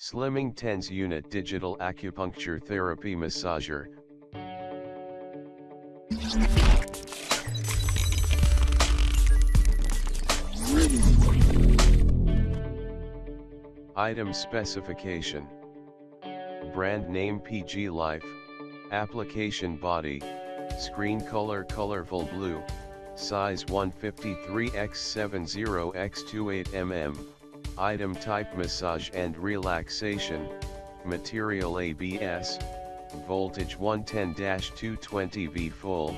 Slimming TENS Unit Digital Acupuncture Therapy Massager. Item Specification. Brand name PG Life. Application Body. Screen color colorful blue. Size 153x70x28mm Item type massage and relaxation. Material ABS Voltage 110-220V full.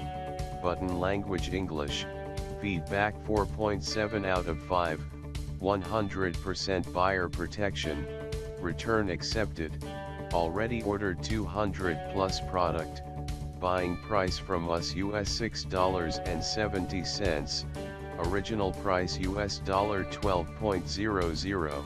Button language English. Feedback 4.7 out of 5 100% buyer protection, return accepted, already ordered 200 plus product, buying price from us US $6.70, original price US dollar $12.00.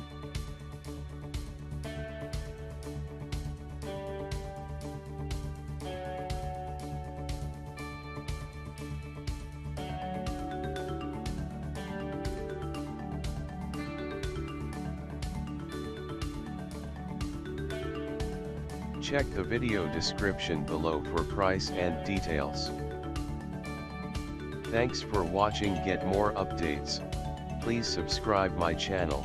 Check the video description below for price and details. Thanks for watching get more updates, please subscribe my channel.